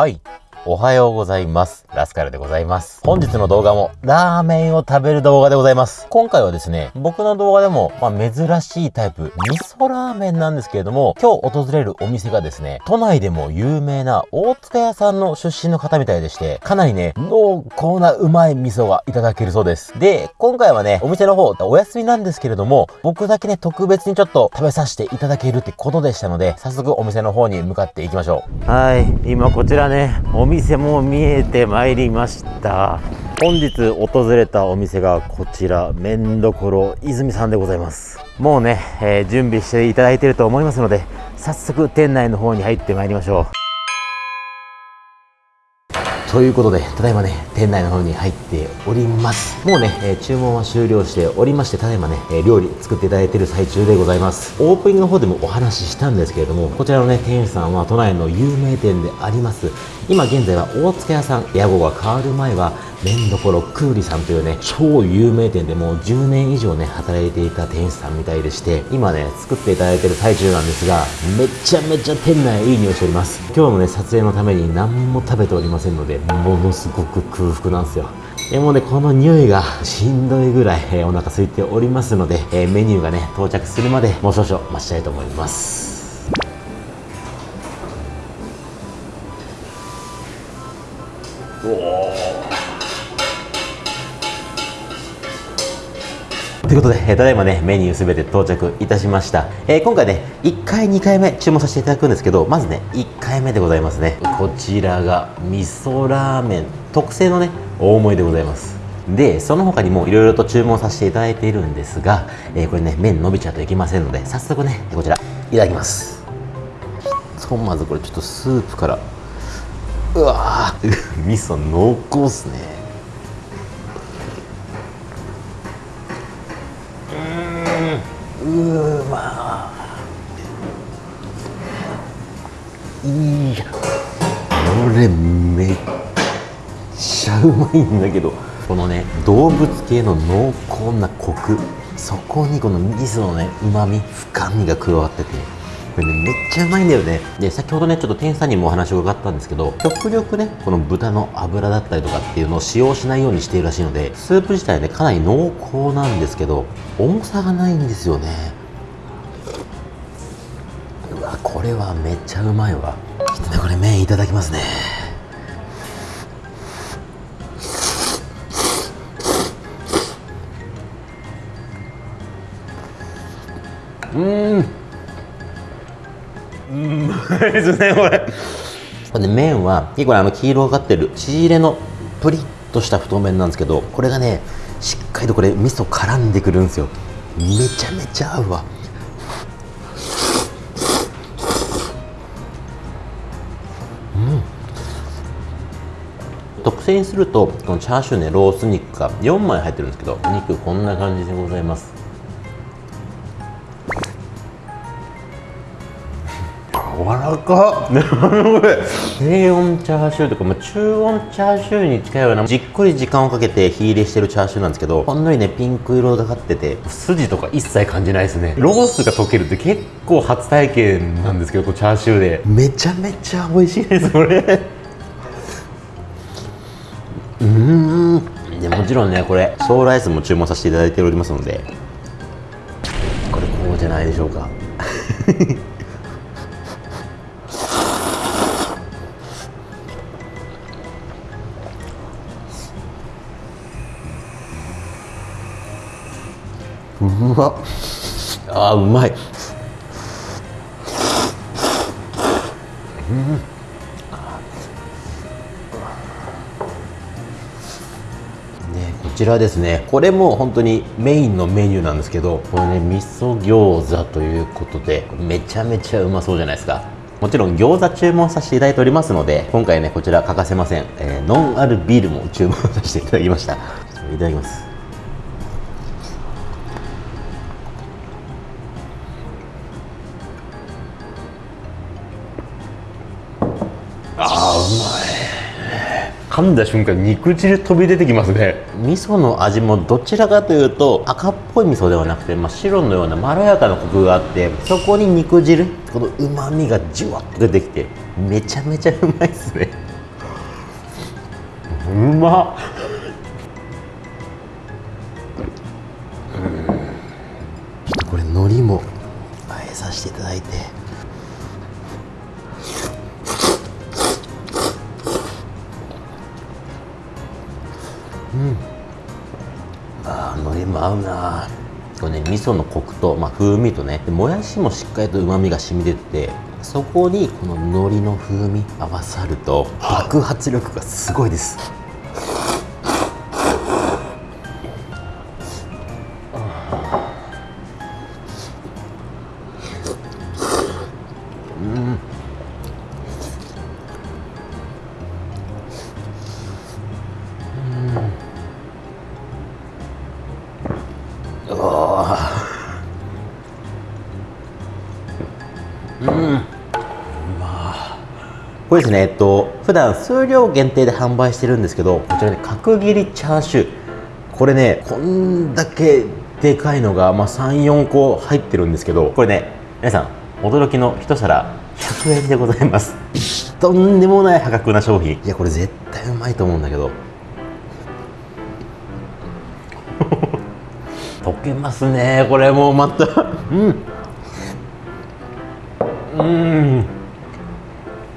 はい。おはようございます。ラスカルでございます。本日の動画もラーメンを食べる動画でございます。今回はですね、僕の動画でも、まあ、珍しいタイプ、味噌ラーメンなんですけれども、今日訪れるお店がですね、都内でも有名な大塚屋さんの出身の方みたいでして、かなりね、濃厚なうまい味噌がいただけるそうです。で、今回はね、お店の方、お休みなんですけれども、僕だけね、特別にちょっと食べさせていただけるってことでしたので、早速お店の方に向かっていきましょう。はい、今こちらね、お店店も見えてまいりました。本日訪れたお店がこちら、麺どころ泉さんでございます。もうね、えー準備していただいていると思いますので、早速店内の方に入ってまいりましょう。ということで、ただいまね、店内の方に入っております。もうね、えー注文は終了しておりまして、ただいまね、えー料理作っていただいている最中でございます。オープニングの方でもお話ししたんですけれども、こちらのね、店員さんは都内の有名店であります。今現在は大塚屋さん、屋号が変わる前は、麺どころクーリさんというね、超有名店でもう10年以上ね、働いていた店主さんみたいでして、今ね、作っていただいてる最中なんですが、めちゃめちゃ店内いい匂いしております。今日のね、撮影のために何も食べておりませんので、ものすごく空腹なんですよ。えもうね、この匂いがしんどいぐらい、えーお腹空いておりますので、えーメニューがね、到着するまでもう少々待ちたいと思います。ということで、ただいまね、メニューすべて到着いたしました。えー今回ね、1回、2回目注文させていただくんですけど、まずね、1回目でございますね。こちらが、味噌ラーメン、特製のね、大盛りでございます。で、その他にもいろいろと注文させていただいているんですが、えーこれね、麺伸びちゃうといけませんので、早速ね、こちら、いただきます。ひとまずこれちょっとスープから、うわー 味噌濃厚っすね。うーまいやこれめっちゃうまいんだけどこのね動物系の濃厚なコクそこにこの味噌のねうまみ深みが加わってて。これねめっちゃうまいんだよね。で先ほどねちょっと店員さんにもお話を伺ったんですけど極力ねこの豚の脂だったりとかっていうのを使用しないようにしているらしいのでスープ自体ねかなり濃厚なんですけど重さがないんですよね。うわこれはめっちゃうまいわ。ちょっとねこれ麺いただきますね。うん。ですねこれこれ麺は結構あの黄色がかってる縮れのプリッとした太麺なんですけどこれがねしっかりとこれ味噌絡んでくるんですよ。めちゃめちゃ合うわ。うん。特製にするとこのチャーシューねロース肉が4枚入ってるんですけどお肉こんな感じでございます。らか。っ低温チャーシューとか、まあ、中温チャーシューに近いようなじっくり時間をかけて火入れしてるチャーシューなんですけどほんのりねピンク色がかってて筋とか一切感じないですね。ロースが溶けるって結構初体験なんですけどこうチャーシューで。めちゃめちゃ美味しいですこれ。うん。でもちろんねこれソーライスも注文させていただいておりますのでこれこうじゃないでしょうか。うまあうまい。ね、こちらですね。これも本当にメインのメニューなんですけどこれね味噌餃子ということでめちゃめちゃうまそうじゃないですか。もちろん餃子注文させていただいておりますので今回ねこちら欠かせません、えーノンアルビールも注文させていただきました。いただきます。噛んだ瞬間肉汁飛び出てきますね。味噌の味もどちらかというと赤っぽい味噌ではなくて、まあ、白のようなまろやかなコクがあってそこに肉汁このうまみがじゅわっと出てきてめちゃめちゃうまいっすね。うまっ。これ海苔もあえさせていただいても合うな。これね味噌のコクと、まあ、風味とねもやしもしっかりとうまみが染み出ててそこにこの海苔の風味合わさると爆発力がすごいです。これですね、えっと、普段数量限定で販売してるんですけど、こちらね、角切りチャーシュー。これね、こんだけでかいのが、まあ、3、4個入ってるんですけど、これね、皆さん、驚きの一皿100円でございます。とんでもない破格な商品。いや、これ絶対うまいと思うんだけど。溶けますね、これもうまた。うん。うん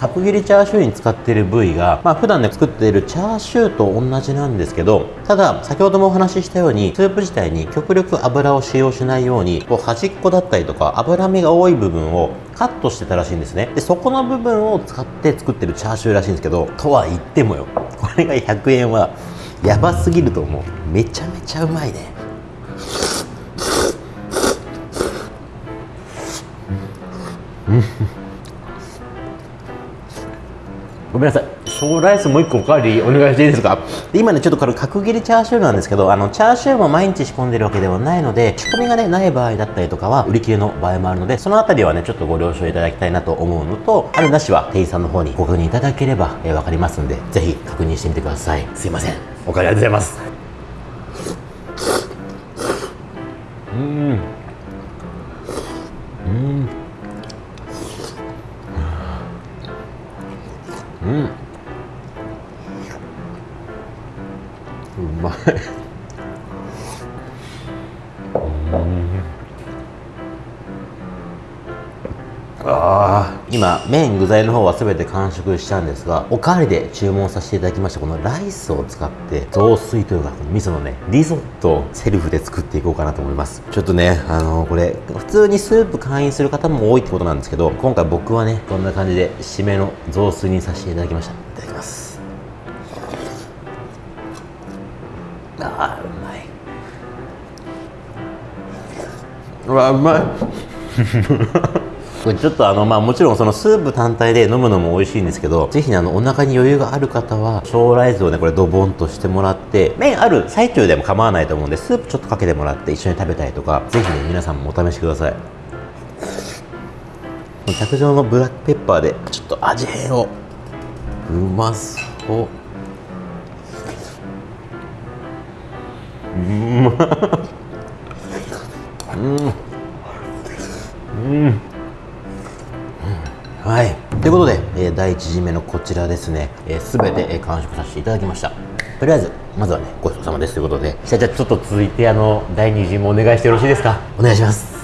角切りチャーシューに使っている部位が、まあ、普段ね作っているチャーシューと同じなんですけどただ先ほどもお話ししたようにスープ自体に極力油を使用しないようにこう端っこだったりとか脂身が多い部分をカットしてたらしいんですね。でそこの部分を使って作ってるチャーシューらしいんですけどとは言ってもよ。これが100円はやばすぎると思う。めちゃめちゃうまいね。うん。ごめんなさい。小ライスもう1個おかわりお願いしていいですか？で今ねちょっとこれ角切りチャーシューなんですけどあのチャーシューも毎日仕込んでるわけではないので仕込みがねない場合だったりとかは売り切れの場合もあるのでそのあたりはねちょっとご了承いただきたいなと思うのとあるなしは店員さんの方にご確認いただければ、えー、分かりますんでぜひ確認してみてください。すいません。おかわりありがとうございます。うん。うんうんうまいあ今麺具材の方は全て完食したんですがおかわりで注文させていただきましたこのライスを使って雑炊というかこの味噌のねリゾットをセルフで作っていこうかなと思います。ちょっとねあのー、これ普通にスープ会員する方も多いってことなんですけど今回僕はねこんな感じで締めの雑炊にさせていただきました。いただきます。あーうまい。うわうまい これちょっとあのまあもちろんそのスープ単体で飲むのも美味しいんですけどぜひねあのお腹に余裕がある方は小ライスをねこれドボンとしてもらって麺ある最中でも構わないと思うんでスープちょっとかけてもらって一緒に食べたいとかぜひね皆さんもお試しください。卓上のブラックペッパーでちょっと味変を。うまそう。うん。うん。うん。はい。ということで、えー、第1次目のこちらですね、す、えー、べ、て、えー、完食させていただきました。とりあえず、まずはね、ごちそうさまですということで、じゃあちょっと続いて、あの、第2次もお願いしてよろしいですか？お願いします。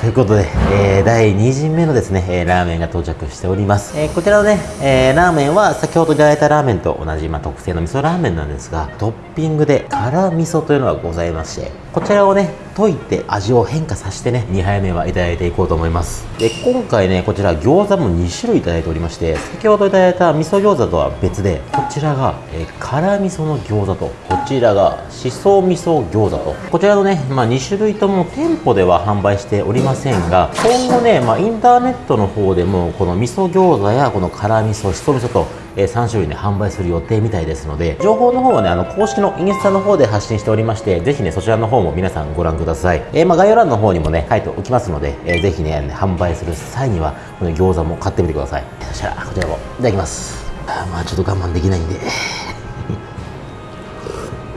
ということで、えー、第2陣目のですね、えー、ラーメンが到着しております。えー、こちらのね、えー、ラーメンは先ほどいただいたラーメンと同じ、まあ、特製の味噌ラーメンなんですが、トッピングで辛味噌というのがございまして、こちらをね、溶いて味を変化させてね、2杯目はいただいていこうと思います。で、今回ね、こちら餃子も2種類いただいておりまして、先ほどいただいた味噌餃子とは別で、こちらが、え、辛味噌の餃子と、こちらがしそ味噌餃子と、こちらのね、まあ、2種類とも店舗では販売しておりませんが、今後ね、まあ、インターネットの方でも、この味噌餃子やこの辛味噌、しそ味噌と、え3種類ね、販売する予定みたいですので、情報の方はね、あの、公式のインスタの方で発信しておりまして、ぜひね、そちらの方も皆さんご覧ください。えー、まあ、概要欄の方にもね、書いておきますので、えー、ぜひね、販売する際には、この餃子も買ってみてください。そしたら、こちらもいただきます。あまあ、ちょっと我慢できないんで。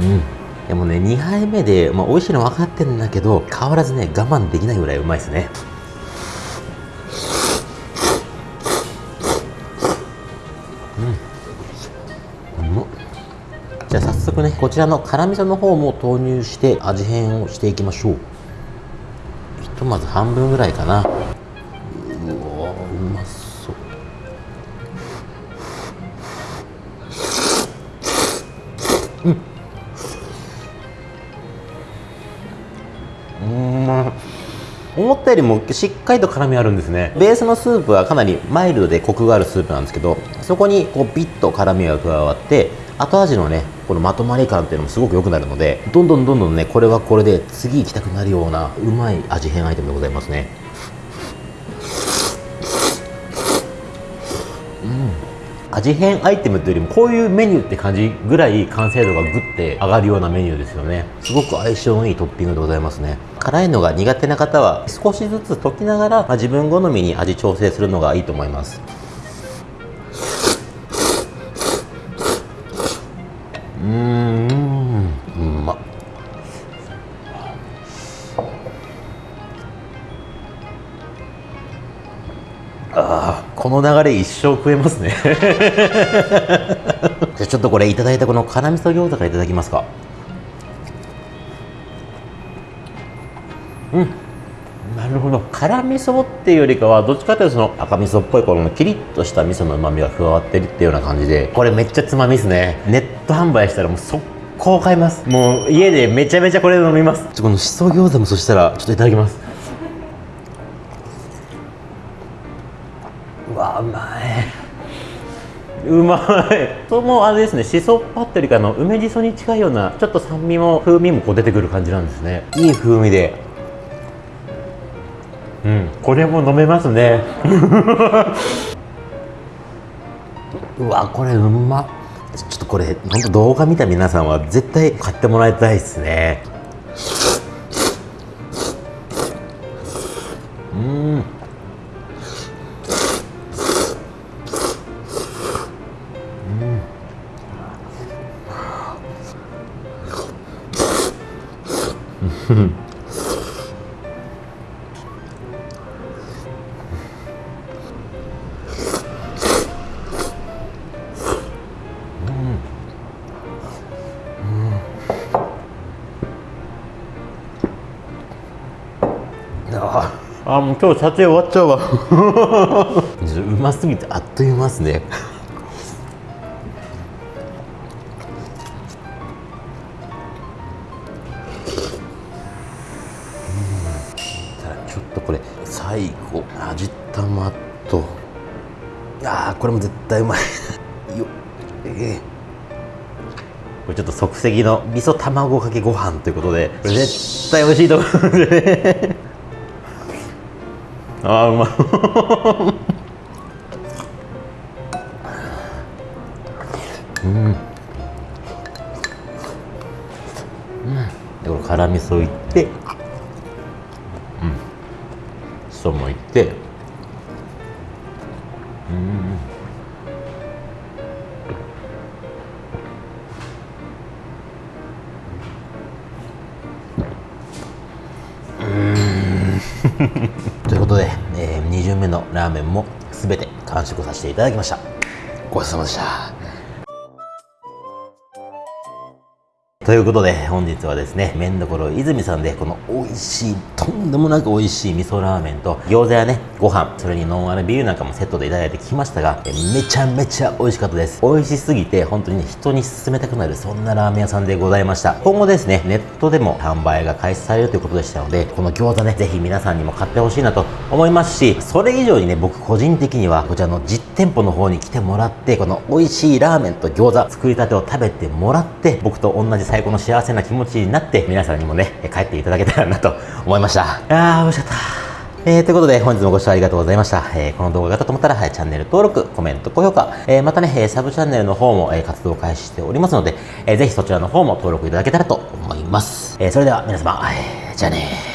うん。でもね、2杯目で、まあ、美味しいの分かってんだけど、変わらずね、我慢できないぐらいうまいですね。ねこちらの辛味噌の方も投入して味変をしていきましょう。ひとまず半分ぐらいかな。うわうまそう。うんうん。思ったよりもしっかりと辛みあるんですね。ベースのスープはかなりマイルドでコクがあるスープなんですけどそこにこうビッと辛みが加わって後味のねこのまとまり感っていうのもすごく良くなるのでどんどんどんどんねこれはこれで次行きたくなるようなうまい味変アイテムでございますね。うん。味変アイテムっていうよりもこういうメニューって感じぐらい完成度がグッて上がるようなメニューですよね。すごく相性のいいトッピングでございますね。辛いのが苦手な方は少しずつ溶きながら、まあ、自分好みに味調整するのがいいと思います。うんうまっああこの流れ一生食えますねじゃあちょっとこれいただいたこの辛味噌餃子からいただきますかうん辛味噌っていうよりかはどっちかというとその赤味噌っぽいこのキリッとした味噌のうまみが加わってるっていうような感じでこれめっちゃつまみですね。ネット販売したらもう速攻買います。もう家でめちゃめちゃこれ飲みます。このしそ餃子もそしたらちょっといただきます。うわうまいうまい。そのあれですねしそっぱっていうかの梅じそに近いようなちょっと酸味も風味もこう出てくる感じなんですね。いい風味で。うん。これも飲めますね。うわこれうま。ちょっとこれ本当動画見た皆さんは絶対買ってもらいたいですね。うん。うん。ああもう今日撮影終わっちゃうわ。うますぎてあっという間ですね。うん。ちょっとこれ最後味玉と。ああこれも絶対うまい。よええ。これちょっと即席の味噌卵かけご飯ということでこれ絶対美味しいと思うんでね。あーうまい。うん。うん。でこれ辛味噌いって。うん。しそもいって。うん。ということで、え2巡目のラーメンも全て完食させていただきました。ごちそうさまでした。ということで本日はですね麺どころ泉さんでこの美味しいとんでもなく美味しい味噌ラーメンと餃子やねご飯それにノンアルビールなんかもセットでいただいてきましたがめちゃめちゃ美味しかったです。美味しすぎて本当に人に勧めたくなるそんなラーメン屋さんでございました。今後ですねネットでも販売が開始されるということでしたのでこの餃子ねぜひ皆さんにも買ってほしいなと思いますしそれ以上にね僕個人的にはこちらの実店舗の方に来てもらってこの美味しいラーメンと餃子作りたてを食べてもらって僕と同じ最高の幸せな気持ちになって皆さんにもね帰っていただけたらなと思います。したあー美味しかったえー、ということで本日もご視聴ありがとうございました。えー、この動画が良かったと思ったら、はい、チャンネル登録、コメント、高評価、えー、またね、えー、サブチャンネルの方も、えー、活動開始しておりますので、えー、ぜひそちらの方も登録いただけたらと思います。えー、それでは皆様、えー、じゃあね